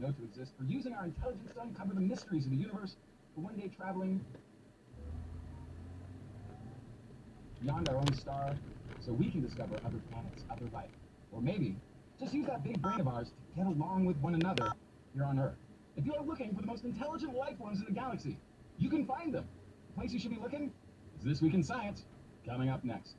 know to exist, for using our intelligence to uncover the mysteries of the universe, for one day traveling beyond our own star so we can discover other planets, other life. Or maybe just use that big brain of ours to get along with one another here on Earth. If you are looking for the most intelligent life forms in the galaxy, you can find them. The place you should be looking is This Week in Science, coming up next.